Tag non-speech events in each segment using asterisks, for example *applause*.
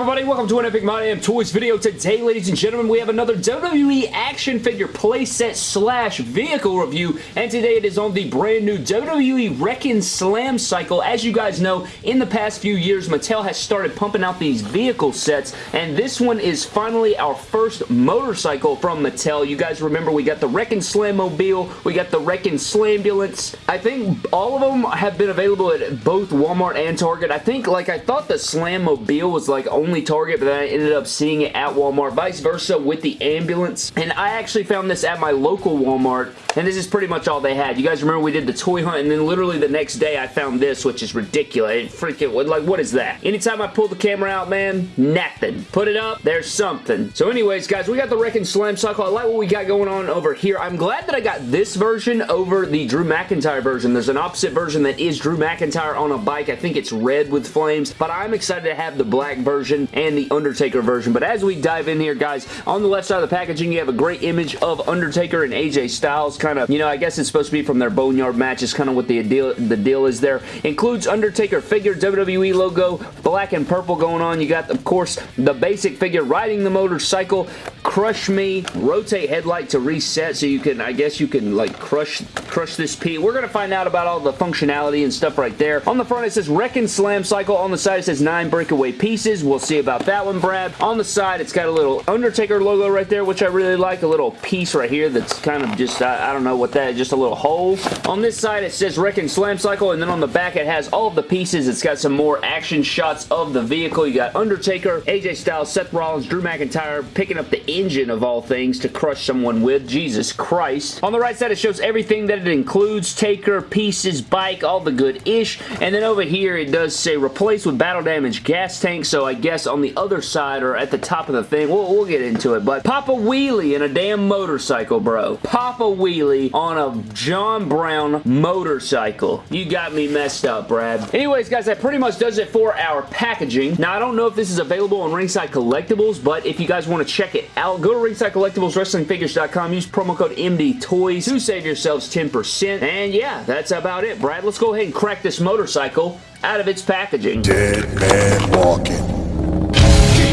everybody? Welcome to an Epic My Damn Toys video. Today, ladies and gentlemen, we have another WWE action figure playset slash vehicle review, and today it is on the brand new WWE Wrekkin' Slam cycle. As you guys know, in the past few years, Mattel has started pumping out these vehicle sets, and this one is finally our first motorcycle from Mattel. You guys remember we got the Wrekkin' Slam Mobile, we got the Wrekkin' Slambulance. I think all of them have been available at both Walmart and Target. I think, like, I thought the Slam Mobile was like only Target, but then I ended up seeing it at Walmart. Vice versa with the ambulance. And I actually found this at my local Walmart, and this is pretty much all they had. You guys remember we did the toy hunt, and then literally the next day I found this, which is ridiculous. It freaking, like, what is that? Anytime I pull the camera out, man, nothing. Put it up, there's something. So anyways, guys, we got the Wrekkin' Slam Cycle. I like what we got going on over here. I'm glad that I got this version over the Drew McIntyre version. There's an opposite version that is Drew McIntyre on a bike. I think it's red with flames, but I'm excited to have the black version and the Undertaker version. But as we dive in here, guys, on the left side of the packaging, you have a great image of Undertaker and AJ Styles. Kind of, you know, I guess it's supposed to be from their Boneyard match is kind of what the deal, the deal is there. Includes Undertaker figure, WWE logo, black and purple going on. You got, of course, the basic figure riding the motorcycle, crush me, rotate headlight to reset so you can, I guess you can like crush crush this P. We're going to find out about all the functionality and stuff right there. On the front it says Wrekkin' Slam Cycle. On the side it says 9 breakaway pieces. We'll see about that one, Brad. On the side, it's got a little Undertaker logo right there, which I really like. A little piece right here that's kind of just, I, I don't know what that is, just a little hole. On this side, it says Wrekkin' Slam Cycle, and then on the back, it has all of the pieces. It's got some more action shots of the vehicle. You got Undertaker, AJ Styles, Seth Rollins, Drew McIntyre picking up the engine of all things to crush someone with. Jesus Christ. On the right side, it shows everything that it includes. Taker, pieces, bike, all the good ish. And then over here, it does say replace with battle damage gas tank, so I guess on the other side or at the top of the thing, we'll, we'll get into it, but pop a wheelie in a damn motorcycle, bro. Pop a wheelie on a John Brown motorcycle. You got me messed up, Brad. Anyways, guys, that pretty much does it for our packaging. Now, I don't know if this is available on Ringside Collectibles, but if you guys want to check it out, go to Ringside Collectibles, WrestlingFigures.com, use promo code MDTOYS to save yourselves 10%. And yeah, that's about it, Brad. Let's go ahead and crack this motorcycle out of its packaging. Dead man walking.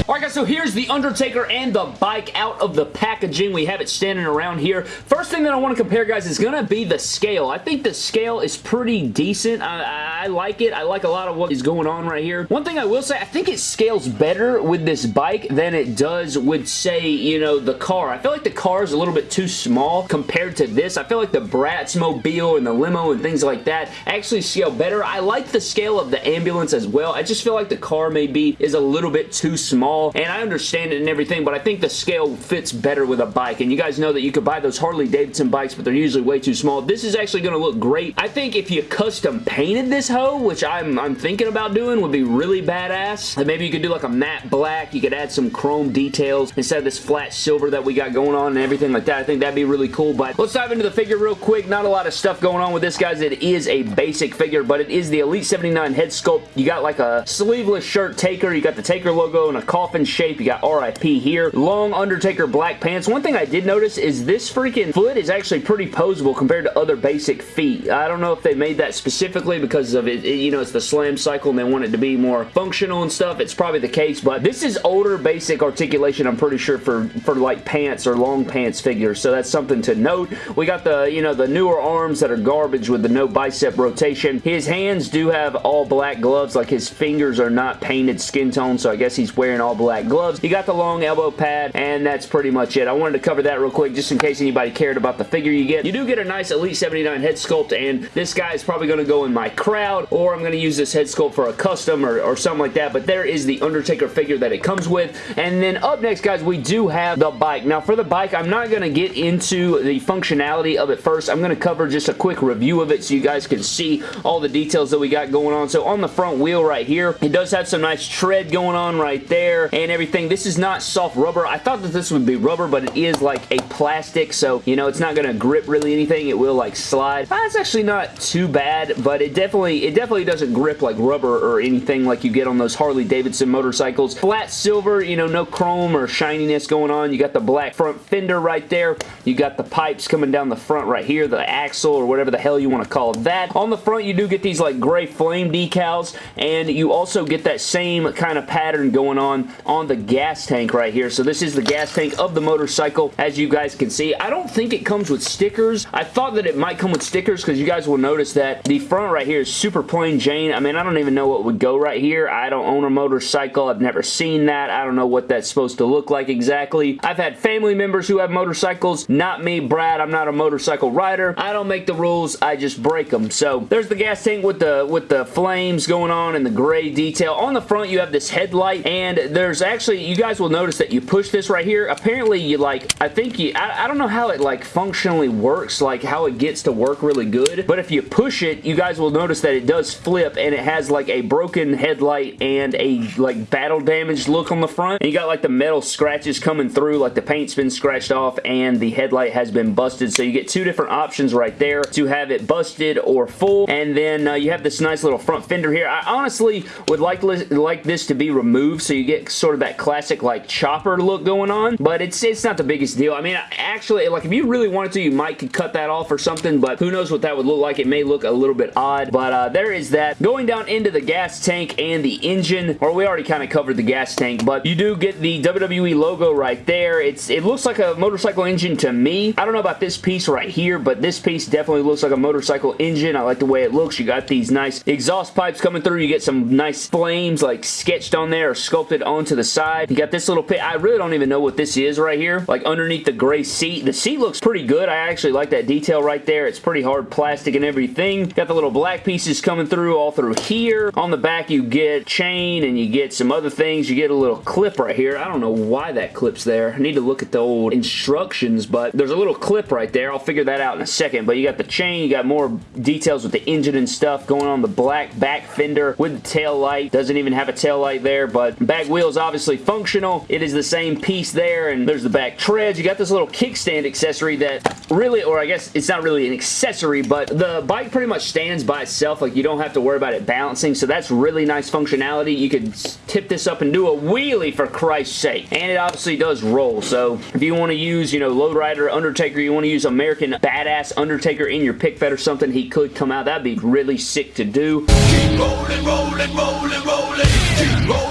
Alright guys, so here's the Undertaker and the bike out of the packaging. We have it standing around here. First thing that I want to compare, guys, is going to be the scale. I think the scale is pretty decent. I, I, like it. I like a lot of what is going on right here. One thing I will say, I think it scales better with this bike than it does with, say, you know, the car. I feel like the car is a little bit too small compared to this. I feel like the Bratz Mobile and the limo and things like that actually scale better. I like the scale of the ambulance as well. I just feel like the car maybe is a little bit too small and I understand it and everything, but I think the scale fits better with a bike, and you guys know that you could buy those Harley-Davidson bikes, but they're usually way too small. This is actually going to look great. I think if you custom painted this hoe, which I'm, I'm thinking about doing, would be really badass. Maybe you could do like a matte black, you could add some chrome details instead of this flat silver that we got going on and everything like that. I think that'd be really cool, but let's dive into the figure real quick. Not a lot of stuff going on with this, guys. It is a basic figure, but it is the Elite 79 head sculpt. You got like a sleeveless shirt Taker, you got the Taker logo and a coffin shape. You got RIP here. Long Undertaker black pants. One thing I did notice is this freaking foot is actually pretty posable compared to other basic feet. I don't know if they made that specifically because of it, it you know, it's the slam cycle and they want it to be more functional and stuff. It's probably the case, but this is older basic articulation, I'm pretty sure, for, for like pants or long pants figures, so that's something to note. We got the, you know, the newer arms that are garbage with the no bicep rotation. His hands do have all black gloves, like his fingers are not painted skin tone, so I guess he's wearing all black gloves. You got the long elbow pad, and that's pretty much it. I wanted to cover that real quick just in case anybody cared about the figure you get. You do get a nice Elite 79 head sculpt, and this guy is probably going to go in my crowd, or I'm going to use this head sculpt for a custom or, or something like that, but there is the Undertaker figure that it comes with. And then up next, guys, we do have the bike. Now, for the bike, I'm not going to get into the functionality of it first. I'm going to cover just a quick review of it so you guys can see all the details that we got going on. So on the front wheel right here, it does have some nice tread going on right there and everything. This is not soft rubber. I thought that this would be rubber, but it is like a plastic, so, you know, it's not going to grip really anything. It will, like, slide. Uh, That's actually not too bad, but it definitely, it definitely doesn't grip like rubber or anything like you get on those Harley-Davidson motorcycles. Flat silver, you know, no chrome or shininess going on. You got the black front fender right there. You got the pipes coming down the front right here, the axle or whatever the hell you want to call that. On the front, you do get these like gray flame decals, and you also get that same kind of pattern going on on the gas tank right here. So this is the gas tank of the motorcycle, as you guys can see. I don't think it comes with stickers. I thought that it might come with stickers because you guys will notice that the front right here is super plain Jane. I mean, I don't even know what would go right here. I don't own a motorcycle. I've never seen that. I don't know what that's supposed to look like exactly. I've had family members who have motorcycles. Not me, Brad. I'm not a motorcycle rider. I don't make the rules. I just break them. So there's the gas tank with the with the flames going on and the gray detail. On the front, you have this headlight, and there's actually, you guys will notice that you push this right here. Apparently, you like, I think you, I, I don't know how it like functionally works, like how it gets to work really good, but if you push it, you guys will notice that it does flip, and it has like a broken headlight and a like battle damaged look on the front, and you got like the metal scratches coming through, like the paint's been scratched off, and the headlight has been busted, so you get two different options right there to have it busted or full, and then uh, you have this nice little front fender here. I honestly would like, like this to be removed so you get sort of that classic like chopper look going on, but it's it's not the biggest deal. I mean, actually, like if you really wanted to, you might could cut that off or something, but who knows what that would look like. It may look a little bit odd, but uh, there is that. Going down into the gas tank and the engine, or we already kind of covered the gas tank, but you do get the WWE logo right there. It's It looks like a motorcycle engine to me. I don't know about this piece right here, but this piece definitely looks like a motorcycle engine. I like the way it looks. You got these nice exhaust pipes coming through. You get some nice flames like sketched on there or sculpted onto the side. You got this little pit. I really don't even know what this is right here. Like underneath the gray seat. The seat looks pretty good. I actually like that detail right there. It's pretty hard plastic and everything. Got the little black pieces coming through all through here. On the back you get chain and you get some other things. You get a little clip right here. I don't know why that clip's there. I need to look at the old instructions, but there's a little clip right there. I'll figure that out in a second. But you got the chain. You got more details with the engine and stuff going on the black back fender with the tail light. Doesn't even have a tail light there, but back wheels obviously functional. It is the same piece there, and there's the back treads. You got this little kickstand accessory that really, or I guess it's not really an accessory, but the bike pretty much stands by itself. Like, you don't have to worry about it balancing, so that's really nice functionality. You could tip this up and do a wheelie, for Christ's sake. And it obviously does roll, so if you want to use, you know, Low Rider, Undertaker, you want to use American Badass Undertaker in your pic fed or something, he could come out. That'd be really sick to do. Keep rolling, rolling, rolling, rolling. Keep rolling.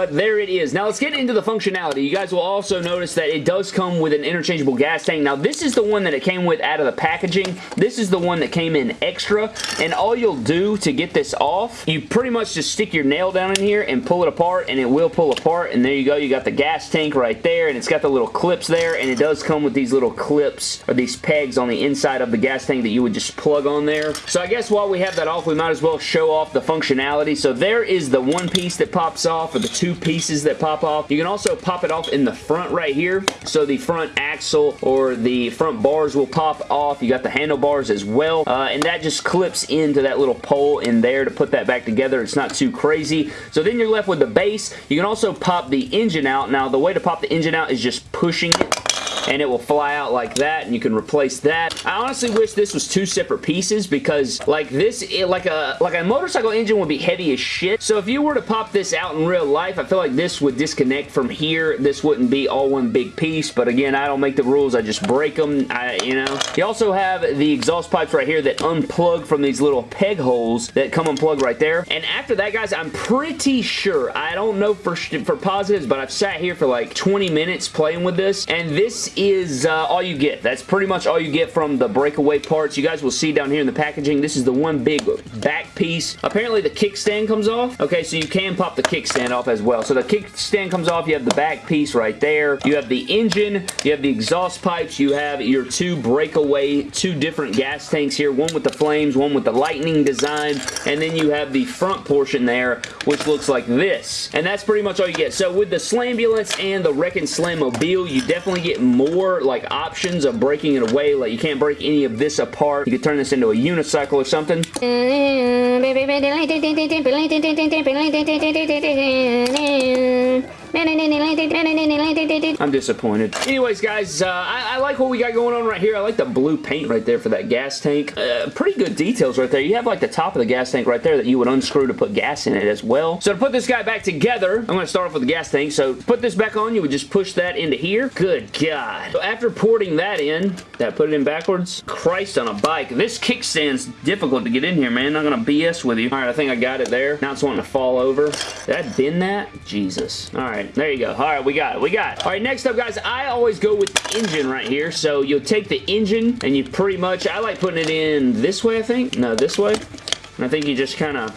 But there it is. Now let's get into the functionality. You guys will also notice that it does come with an interchangeable gas tank. Now this is the one that it came with out of the packaging. This is the one that came in extra. And all you'll do to get this off, you pretty much just stick your nail down in here and pull it apart and it will pull apart. And there you go. You got the gas tank right there and it's got the little clips there and it does come with these little clips or these pegs on the inside of the gas tank that you would just plug on there. So I guess while we have that off, we might as well show off the functionality. So there is the one piece that pops off or the two pieces that pop off. You can also pop it off in the front right here. So the front axle or the front bars will pop off. You got the handlebars as well. Uh, and that just clips into that little pole in there to put that back together. It's not too crazy. So then you're left with the base. You can also pop the engine out. Now the way to pop the engine out is just pushing it and it will fly out like that and you can replace that. I honestly wish this was two separate pieces because like this, it, like a like a motorcycle engine would be heavy as shit. So if you were to pop this out in real life, I feel like this would disconnect from here. This wouldn't be all one big piece, but again, I don't make the rules. I just break them, I, you know. You also have the exhaust pipes right here that unplug from these little peg holes that come unplugged right there. And after that, guys, I'm pretty sure, I don't know for, for positives, but I've sat here for like 20 minutes playing with this, and this is uh, all you get. That's pretty much all you get from the breakaway parts. You guys will see down here in the packaging, this is the one big back piece. Apparently the kickstand comes off. Okay, so you can pop the kickstand off as well. So the kickstand comes off, you have the back piece right there. You have the engine, you have the exhaust pipes, you have your two breakaway, two different gas tanks here, one with the flames, one with the lightning design, and then you have the front portion there, which looks like this. And that's pretty much all you get. So with the Slambulance and the Wrekkin' Slammobile, you definitely get more like options of breaking it away. Like you can't break any of this apart. You could turn this into a unicycle or something. *laughs* I'm disappointed. Anyways, guys, uh, I, I, like what we got going on right here. I like the blue paint right there for that gas tank. Uh, pretty good details right there. You have like the top of the gas tank right there that you would unscrew to put gas in it as well. So to put this guy back together, I'm going to start off with the gas tank. So put this back on, you would just push that into here. Good God. So after porting that in, that put it in backwards. Christ on a bike. This kickstand's difficult to get in here, man. I'm going to BS with you. All right, I think I got it there. Now it's wanting to fall over. Did I bend that? Jesus. All right, there you go. All right, we got it. We got it. All right, next up, guys, I always go with the engine right here. So you'll take the engine and you pretty much, I like putting it in this way, I think. No, this way. And I think you just kind of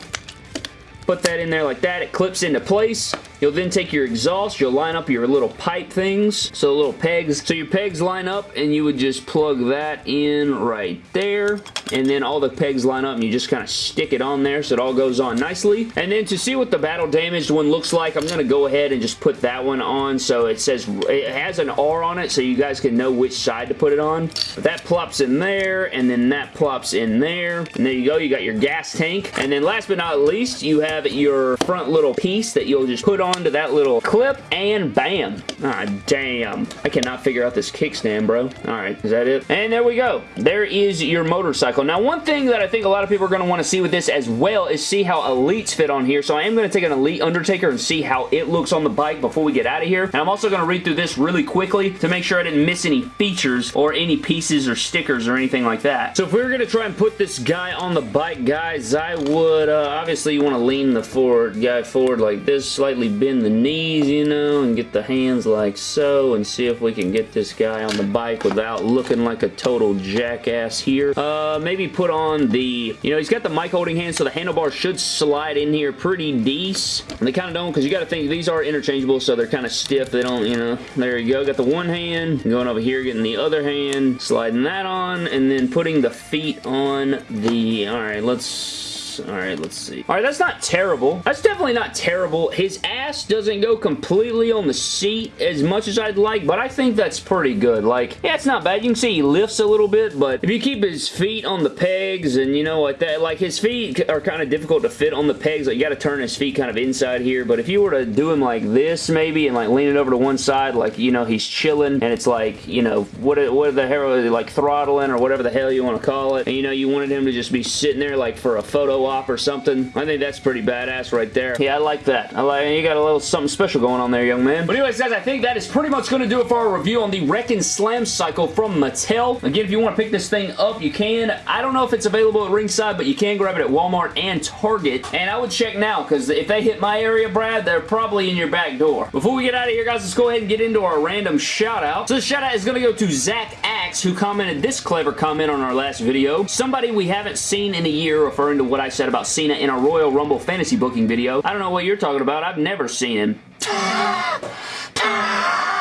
put that in there like that. It clips into place. You'll then take your exhaust, you'll line up your little pipe things, so little pegs. So your pegs line up and you would just plug that in right there. And then all the pegs line up and you just kind of stick it on there so it all goes on nicely. And then to see what the battle damaged one looks like, I'm going to go ahead and just put that one on. So it says, it has an R on it so you guys can know which side to put it on. But that plops in there and then that plops in there. And there you go, you got your gas tank. And then last but not least, you have your front little piece that you'll just put on onto that little clip, and bam. Ah, damn. I cannot figure out this kickstand, bro. Alright, is that it? And there we go. There is your motorcycle. Now, one thing that I think a lot of people are going to want to see with this as well is see how Elites fit on here. So I am going to take an Elite Undertaker and see how it looks on the bike before we get out of here. And I'm also going to read through this really quickly to make sure I didn't miss any features or any pieces or stickers or anything like that. So if we were going to try and put this guy on the bike, guys, I would, uh, obviously you want to lean the forward guy forward like this, slightly bend the knees, you know, and get the hands like so and see if we can get this guy on the bike without looking like a total jackass here. Uh, maybe put on the, you know, he's got the mic holding hand, so the handlebars should slide in here pretty decent. And they kind of don't, because you got to think these are interchangeable, so they're kind of stiff. They don't, you know, there you go. Got the one hand, going over here, getting the other hand, sliding that on, and then putting the feet on the, all right, let's Alright, let's see. Alright, that's not terrible. That's definitely not terrible. His ass doesn't go completely on the seat as much as I'd like, but I think that's pretty good. Like, yeah, it's not bad. You can see he lifts a little bit, but if you keep his feet on the pegs and, you know, like that, like his feet are kind of difficult to fit on the pegs. Like, you got to turn his feet kind of inside here, but if you were to do him like this, maybe, and like lean it over to one side, like, you know, he's chilling, and it's like, you know, what, what the hell, like throttling or whatever the hell you want to call it, and, you know, you wanted him to just be sitting there like for a photo op or something. I think that's pretty badass right there. Yeah, I like that. I like You got a little something special going on there, young man. But anyways, guys, I think that is pretty much going to do it for our review on the Wrekkin' Slam Cycle from Mattel. Again, if you want to pick this thing up, you can. I don't know if it's available at ringside, but you can grab it at Walmart and Target. And I would check now, because if they hit my area, Brad, they're probably in your back door. Before we get out of here, guys, let's go ahead and get into our random shout-out. So the shout-out is going to go to Zach Axe, who commented this clever comment on our last video. Somebody we haven't seen in a year, referring to what I said about Cena in a Royal Rumble fantasy booking video. I don't know what you're talking about. I've never seen him. *gasps* *laughs*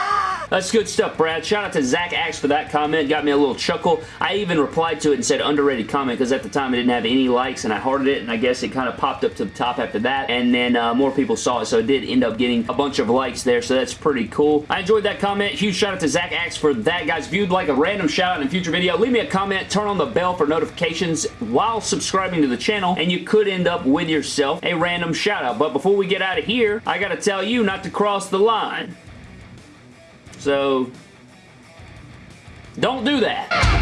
That's good stuff, Brad. Shout out to Zach Axe for that comment. Got me a little chuckle. I even replied to it and said underrated comment because at the time it didn't have any likes and I hearted it and I guess it kind of popped up to the top after that and then uh, more people saw it so it did end up getting a bunch of likes there so that's pretty cool. I enjoyed that comment. Huge shout out to Zach Axe for that, guys. If you'd like a random shout out in a future video, leave me a comment, turn on the bell for notifications while subscribing to the channel and you could end up with yourself a random shout out. But before we get out of here, I gotta tell you not to cross the line. So, don't do that.